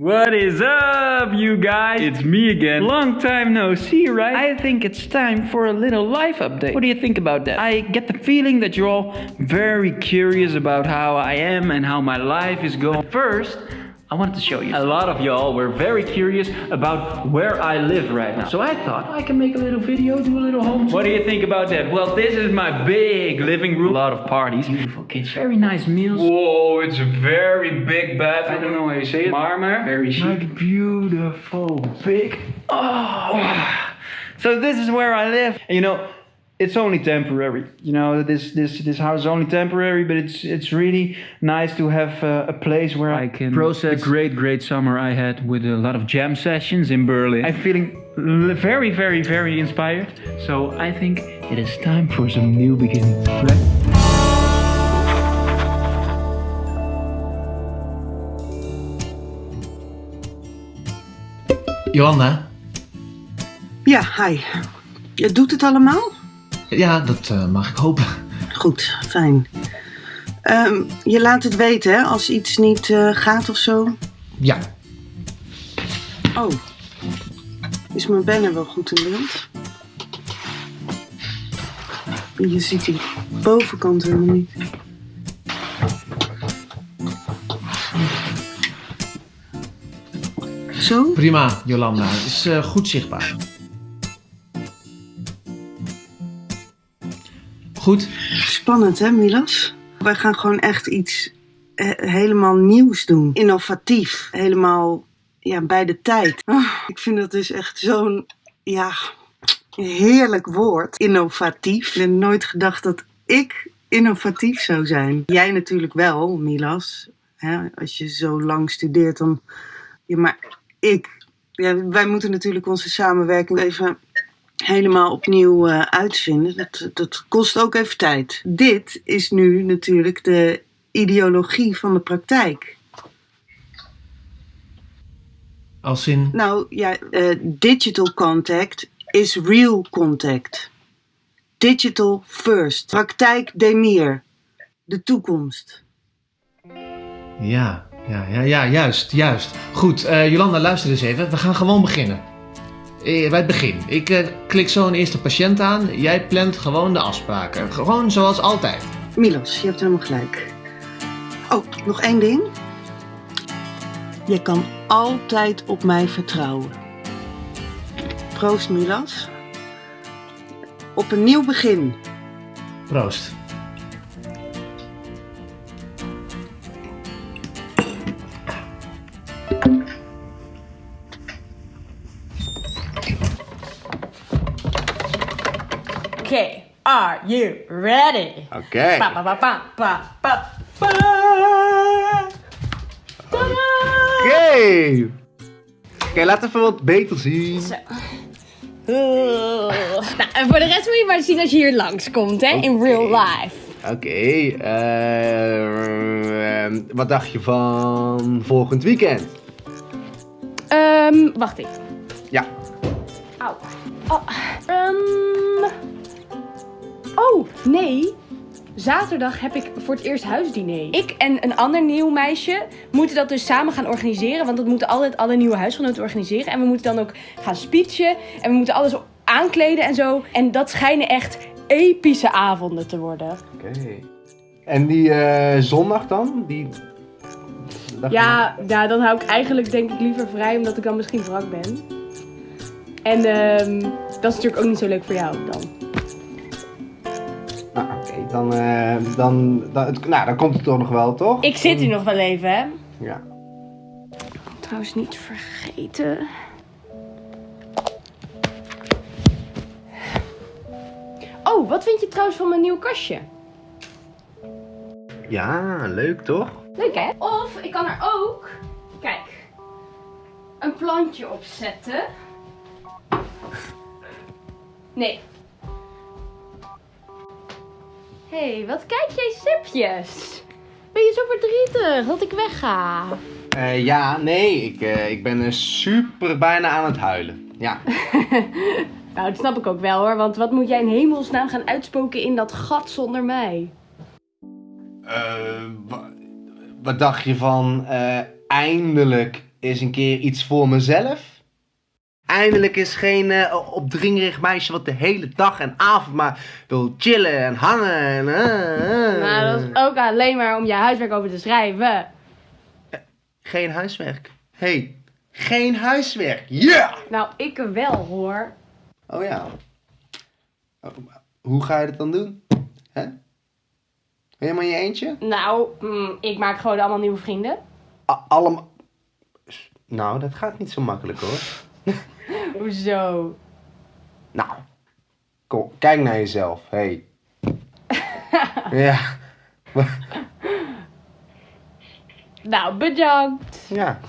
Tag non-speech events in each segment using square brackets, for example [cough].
What is up, you guys? It's me again. Long time no see, right? I think it's time for a little life update. What do you think about that? I get the feeling that you're all very curious about how I am and how my life is going. First, I wanted to show you. A lot of y'all were very curious about where I live right now. So I thought I can make a little video, do a little home tour. What do you think about that? Well, this is my big living room. A lot of parties. Beautiful kids. Very nice meals. Whoa, it's a very big bed. I don't know how you say it. Marmer. Very chic. Like beautiful, big. Oh. So this is where I live. And you know, it's only temporary. You know, this this this house is only temporary, but it's it's really nice to have uh, a place where I can process the great great summer I had with a lot of jam sessions in Berlin. I'm feeling very very very inspired. So I think it is time for some new beginnings. Right? Johanna? Ja, hi. Doet het allemaal? Ja, dat eh, mag ik hopen. Goed, fijn. Ehm, je laat het weten hè, als iets niet eh, gaat of zo. Ja. Oh. Is mijn banner wel goed in beeld? Je ziet die bovenkant helemaal niet. Zo? Prima, Jolanda. Het is eh, goed zichtbaar. Goed. Spannend hè, Milas? Wij gaan gewoon echt iets eh, helemaal nieuws doen. Innovatief. Helemaal ja, bij de tijd. Ah, ik vind dat dus echt zo'n ja, heerlijk woord. Innovatief. Ik heb nooit gedacht dat ik innovatief zou zijn. Jij natuurlijk wel, Milas. Hè? Als je zo lang studeert, dan. Ja, maar ik. Ja, wij moeten natuurlijk onze samenwerking even helemaal opnieuw eh, uitvinden. Dat, dat kost ook even tijd. Dit is nu natuurlijk de ideologie van de praktijk. Als in. Nou ja, eh, digital contact is real contact. Digital first. Praktijk demir. De toekomst. Ja, ja, ja, ja, juist, juist. Goed, eh, Jolanda, luister eens even. We gaan gewoon beginnen. Eh, bij het begin. Ik eh, klik zo een eerste patiënt aan. Jij plant gewoon de afspraken. Gewoon zoals altijd. Milos, je hebt helemaal gelijk. Oh, nog één ding. Je kan altijd op mij vertrouwen. Proost, Milas. Op een nieuw begin. Proost. Okay, are you ready? Oké. Pa, pa, pa, pa, pa, pa, pa. Oké. Oké, laat even wat beter zien. Oeh. Nou, en voor de rest moet je maar zien als je hier langskomt, hè? In Oké. real life. Oké. ehm, wat dacht je van volgend weekend? Ehm, wacht even. Ja. Auw. Oh, ehm. Oh, nee. Zaterdag heb ik voor het eerst huisdiner. Ik en een ander nieuw meisje moeten dat dus samen gaan organiseren. Want dat moeten altijd alle nieuwe huisgenoten organiseren. En we moeten dan ook gaan speechen. En we moeten alles aankleden en zo. En dat schijnen echt epische avonden te worden. Oké. En die eh, zondag dan? Die... Ja, ja, dan hou ik eigenlijk denk ik liever vrij, omdat ik dan misschien wrak ben. En ehm, dat is natuurlijk ook niet zo leuk voor jou dan. Dan, eh, dan, dan, het- nou, dan komt het toch nog wel, toch? Ik zit hier nog wel even, hè? Ja. Trouwens niet vergeten. Oh, wat vind je trouwens van mijn nieuw kastje? Ja, leuk toch? Leuk hè? Of ik kan er ook, kijk, een plantje op zetten. Nee. Hé, hey, wat kijk jij sipjes? Ben je zo verdrietig dat ik wegga? Eh, ja, nee. Ik, eh, ik ben super bijna aan het huilen. Ja. [laughs] Nou, dat snap ik ook wel hoor, want wat moet jij in hemelsnaam gaan uitspoken in dat gat zonder mij? Eh, wa- wat dacht je van eindelijk eens een keer iets voor mezelf. Eindelijk is geen eh, opdringerig meisje wat de hele dag en avond maar wil chillen en hangen. En, eh. Maar dat is ook alleen maar om je huiswerk over te schrijven. Geen huiswerk. hey, geen huiswerk. Ja! Nou, ik wel hoor. Oh ja. Oh, hoe ga je dat dan doen? Hè? Helemaal in je eentje? Nou, mm, ik maak gewoon allemaal nieuwe vrienden. Allemaal. Nou, dat gaat niet zo makkelijk hoor. [laughs] [laughs] Hoezo? Nou, kom, kijk naar jezelf. Hey. [laughs] ja. [laughs] Nou, bedankt. Ja,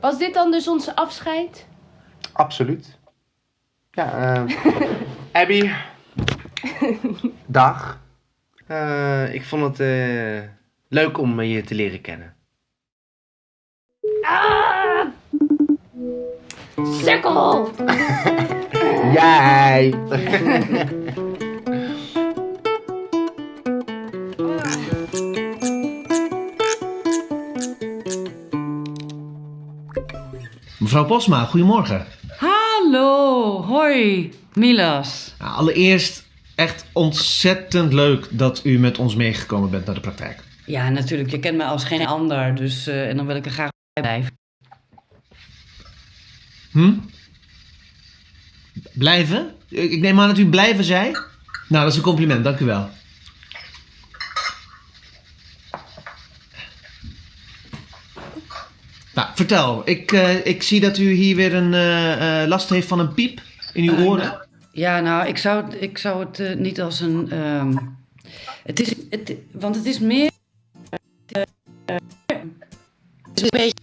Was dit dan dus onze afscheid? absoluut. Ja, eh. Abby. Dag. Ik vond het eh, leuk om je te leren kennen. Sukkel! [laughs] Jij! Mevrouw Posma, goedemorgen. Hallo, hoi, Milas. Nou, allereerst echt ontzettend leuk dat u met ons meegekomen bent naar de praktijk. Ja, natuurlijk, je kent mij als geen ander, dus eh, en dan wil ik er graag bij blijven. Hm? Blijven? Ik neem aan dat u blijven zei? Nou, dat is een compliment, dank u wel. Nou, vertel. Ik, eh, ik zie dat u hier weer een eh, eh, last heeft van een piep in uw oren. Ja, nou, ik zou, het- ik zou het niet als een. ehm, het is, het, want het is meer. het is een beetje.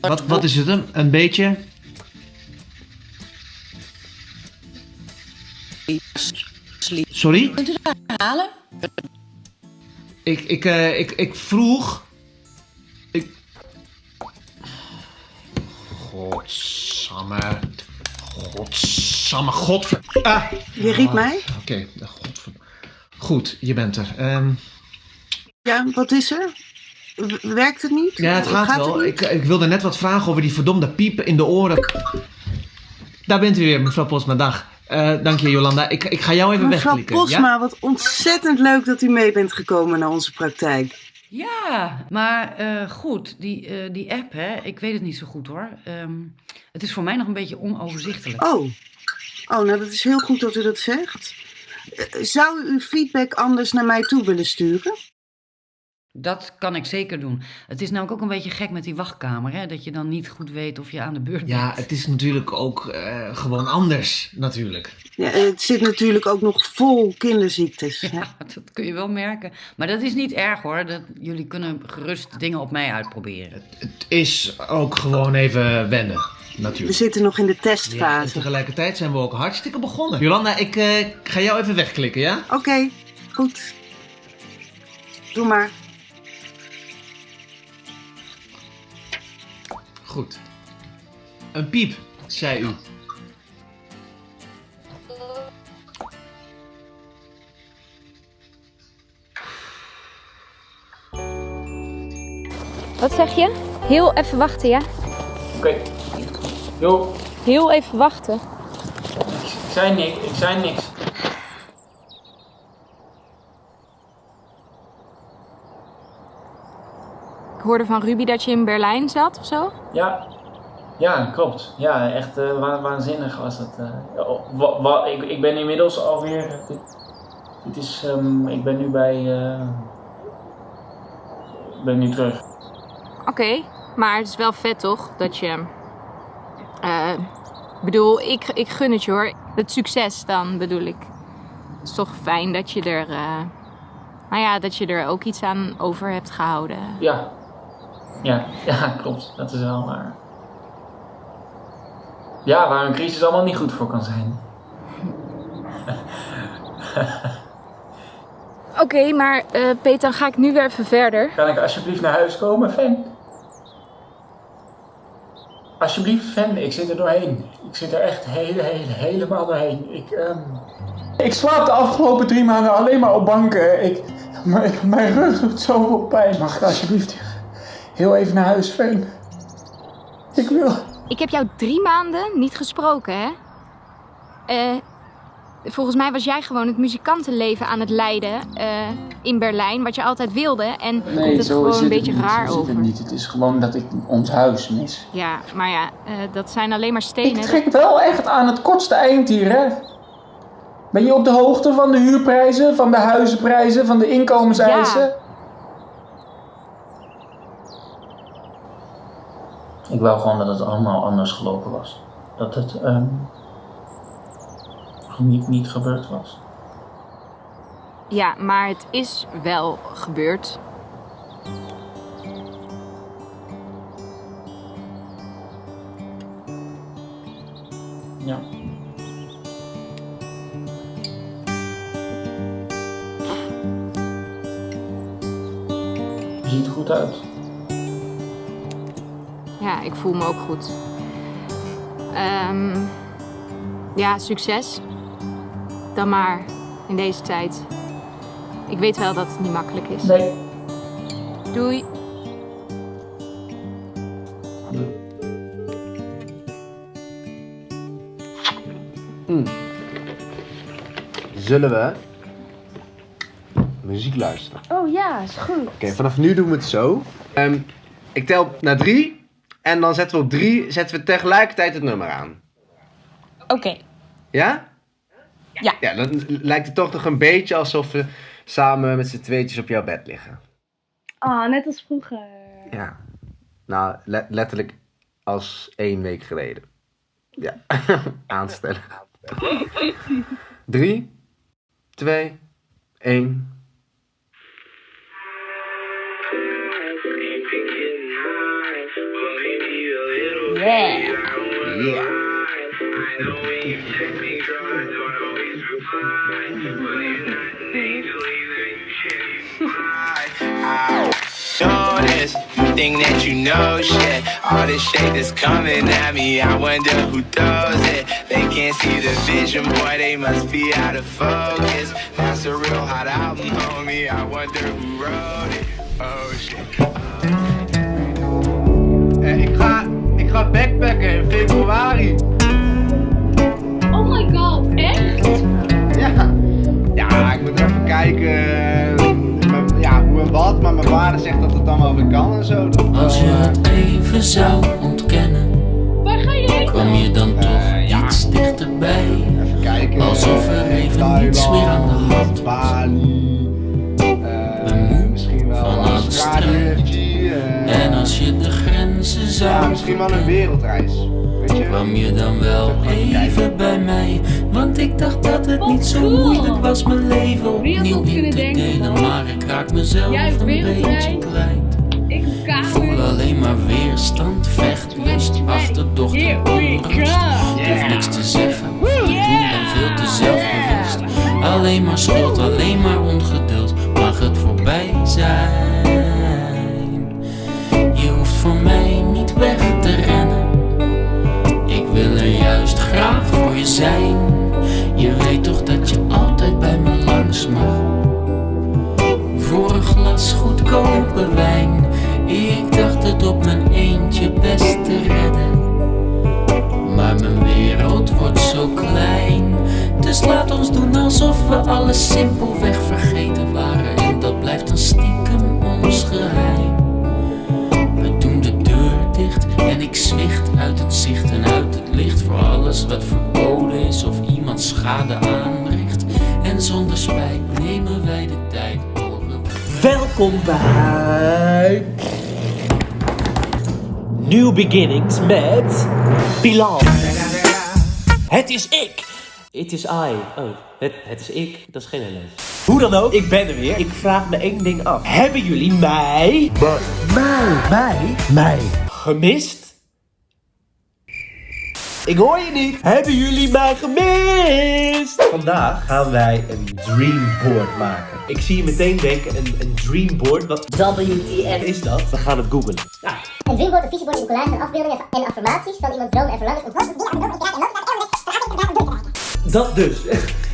Wat, wat is het? Een, een beetje? Sorry? Kunt u dat halen? Ik, ik, eh, ik, ik vroeg. Ik. Godsamme. Godsamme. Godver. Ah. Je riep mij? Oké, godver. Goed, je bent er. Ehm, Ja, wat is er? Werkt het niet? ja, het gaat, wel. ik, ik wilde net wat vragen over die verdomde piepen in de oren. Daar bent u weer, mevrouw Postma. Dag. Eh, dank je, Jolanda. Ik, ik ga jou even Mevrouw wegklikken. Ja? Posma, wat ontzettend leuk dat u mee bent gekomen naar onze praktijk. Ja, maar eh, goed, die, eh, die app, hè, ik weet het niet zo goed hoor. Ehm, het is voor mij nog een beetje onoverzichtelijk. Oh. Oh, nou dat is heel goed dat u dat zegt. Zou u uw feedback anders naar mij toe willen sturen? Dat kan ik zeker doen. Het is namelijk ook een beetje gek met die wachtkamer, hè, dat je dan niet goed weet of je aan de beurt bent. Ja, het is natuurlijk ook eh, gewoon anders, natuurlijk. Ja, het zit natuurlijk ook nog vol kinderziektes. [laughs] hè? Ja, dat kun je wel merken. Maar dat is niet erg hoor. Dat, jullie kunnen gerust dingen op mij uitproberen. Het is ook gewoon even wennen, We natuurlijk. zitten nog in de Ja, en testfase. tegelijkertijd zijn we ook hartstikke begonnen. Jolanda, ik eh, ga jou even wegklikken, ja? Oké, goed. Doe maar. Goed. Een piep, zei u. Wat zeg je? Heel even wachten, ja? Oké. Jo, Heel even wachten. ik zei niks. Ik zei niks. Ik hoorde van Ruby dat je in Berlijn zat of zo. Ja. Ja, klopt. Ja, echt eh, wa- waanzinnig was eh. Ja, wa- wa- ik, ik ben inmiddels alweer... eh, Dit, dit is... ehm, ik ben nu bij... eh, ik ben nu terug. Oké, maar het is wel vet toch? Dat je. eh, Ik bedoel, ik, ik gun het je hoor. Het succes dan bedoel ik. Het is toch fijn dat je er. eh, Nou ja, dat je er ook iets aan over hebt gehouden. Ja. Ja, [laughs] ja, klopt. Dat is wel waar. Ja, waar een crisis allemaal niet goed voor kan zijn. [laughs] Oké, maar eh Peter, dan ga ik nu weer even verder. Kan ik alsjeblieft naar huis komen, Fan? Alsjeblieft, Fan, ik zit er doorheen. Ik zit er echt hele, hele, helemaal doorheen. Ik, ehm, ik slaap de afgelopen drie maanden alleen maar op banken. Ik, mijn, mijn rug doet zoveel pijn. Mag ik alsjeblieft heel even naar huis, Fan? Ik wil. Ik heb jou drie maanden niet gesproken, hè? Eh, volgens mij was jij gewoon het muzikantenleven aan het leiden eh, in Berlijn, wat je altijd wilde. En komt het gewoon een beetje raar zo over. het niet. Het is gewoon dat ik ons huis mis. Ja, maar ja, eh, dat zijn alleen maar Ik stenen. trek wel echt aan het kortste eind hier, hè? Ben je op de hoogte van de huurprijzen, van de huizenprijzen, van de inkomenseisen? Ik wou gewoon dat het allemaal anders gelopen was. Dat het ehm, niet, niet gebeurd was. Ja, maar het is wel gebeurd. Ja. Ziet er goed uit. Ja, ik voel me ook goed. Ehm, ja, succes. Dan maar in deze tijd. Ik weet wel dat het niet makkelijk is. Nee. Doei. Zullen we muziek luisteren? Oh ja, is goed. Oké, vanaf nu doen we het zo. Ehm, ik tel naar drie. En dan zetten we op drie zetten we tegelijkertijd het nummer aan. Oké. Ja? Ja. Ja, dan lijkt het toch nog een beetje alsof we samen met z'n tweetjes op jouw bed liggen. Ah, net als vroeger. Ja. Nou, le- letterlijk als één week geleden. Ja, [laughs] aanstellen. [laughs] Drie, twee, één. Yeah. Yeah. This, you think that you know shit. All this shit that's coming at me, I wonder who does it. They can't see the vision, boy, they must be out of focus. That's a real hot album, homie. I wonder who wrote it. Oh shit. Eh, ik, ga, ik ga backpacken in februari. Oh my god, echt? Ja. Ja, ik moet even kijken. eh, Ja, hoe en wat. Maar mijn vader zegt dat het dan wel weer kan en zo. Als je het even zou ontkennen, Waar ga je heen kwam je dan toch Eh, ja. iets dichterbij. Even kijken. Alsof er eh, even niets meer aan de Thailand, hand was. Bali. Eh, misschien wel alle Australië eh. En als je de grenzen Ja, zou misschien wel een wereldreis. Weet je? kwam je dan wel even bij mij. Want ik dacht dat het niet zo cool. moeilijk was mijn leven opnieuw in kunnen te denken delen. dan? Maar ik raak mezelf een beetje kwijt. Ik voel alleen maar weerstand, vechtlust, achterdocht en onrust. hoef niks te zeggen, te doen en veel te zelfbewust. Alleen maar schuld, alsof we alles simpelweg vergeten waren. En dat blijft dan stiekem ons geheim. We doen de deur dicht en ik zwicht uit het zicht en uit het licht voor alles wat verboden is of iemand schade aanricht. En zonder spijt nemen wij de tijd. Welkom bij New Beginnings met Bilal. Het is ik. Het is I. Oh, het, het is ik. Dat is geen LS. Hoe dan ook, ik ben er weer. Ik vraag me één ding af. Hebben jullie mij... Mij. Mij. Mij. Gemist? Ik hoor je niet. Hebben jullie mij gemist? Vandaag gaan wij een dreamboard maken. Ik zie je meteen denken, een, een dreamboard. Wat WTF is dat? We gaan het googlen. Ja, Een dreamboard, een visiebord is een collage van afbeeldingen en affirmaties van iemands dromen en verlangens. Een dat dus.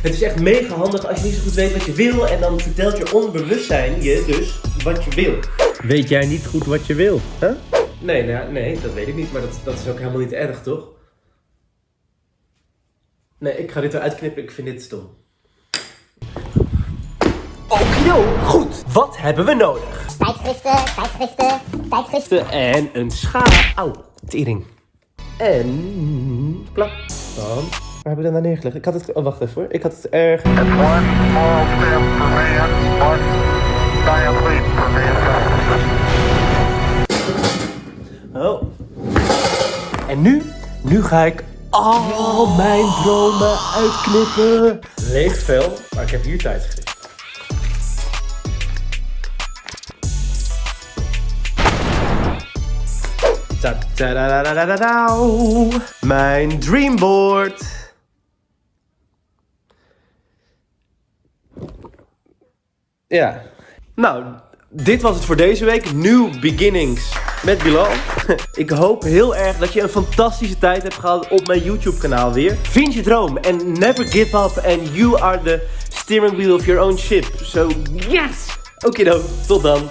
Het is echt mega handig als je niet zo goed weet wat je wil. En dan vertelt je onbewustzijn je dus wat je wil. Weet jij niet goed wat je wil? Hè? Nee, nou, nee, dat weet ik niet, maar dat, dat is ook helemaal niet erg, toch? Nee, ik ga dit eruit knippen, ik vind dit stom. Okido, goed. Wat hebben we nodig? Tijdschriften, tijdschriften, tijdschriften. En een schaar. Auw, tering. En... Plak. Dan... Waar hebben we dat nou neergelegd? Ik had het... Oh, wacht even hoor. Ik had het erg... Oh. En nu? Nu ga ik al mijn dromen uitknippen. Leeg vel, maar ik heb hier tijdschrift. Ta -ta -da -da -da -da -da -dau. Mijn dreamboard. Ja. Nou, dit was het voor deze week. New Beginnings met Bilal. [laughs] Ik hoop heel erg dat je een fantastische tijd hebt gehad op mijn YouTube kanaal weer. Vind je droom en never give up and you are the steering wheel of your own ship. So yes! Oké dan, tot dan.